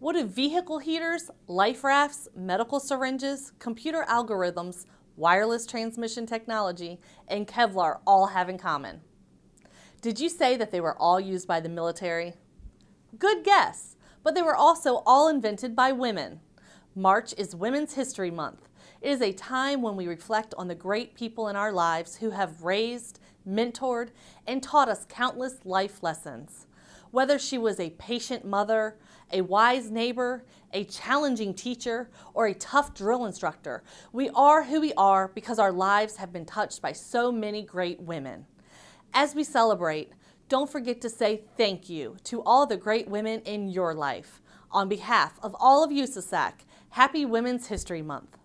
What do vehicle heaters, life rafts, medical syringes, computer algorithms, wireless transmission technology, and Kevlar all have in common? Did you say that they were all used by the military? Good guess, but they were also all invented by women. March is Women's History Month. It is a time when we reflect on the great people in our lives who have raised, mentored, and taught us countless life lessons. Whether she was a patient mother, a wise neighbor, a challenging teacher, or a tough drill instructor, we are who we are because our lives have been touched by so many great women. As we celebrate, don't forget to say thank you to all the great women in your life. On behalf of all of USASAC, happy Women's History Month.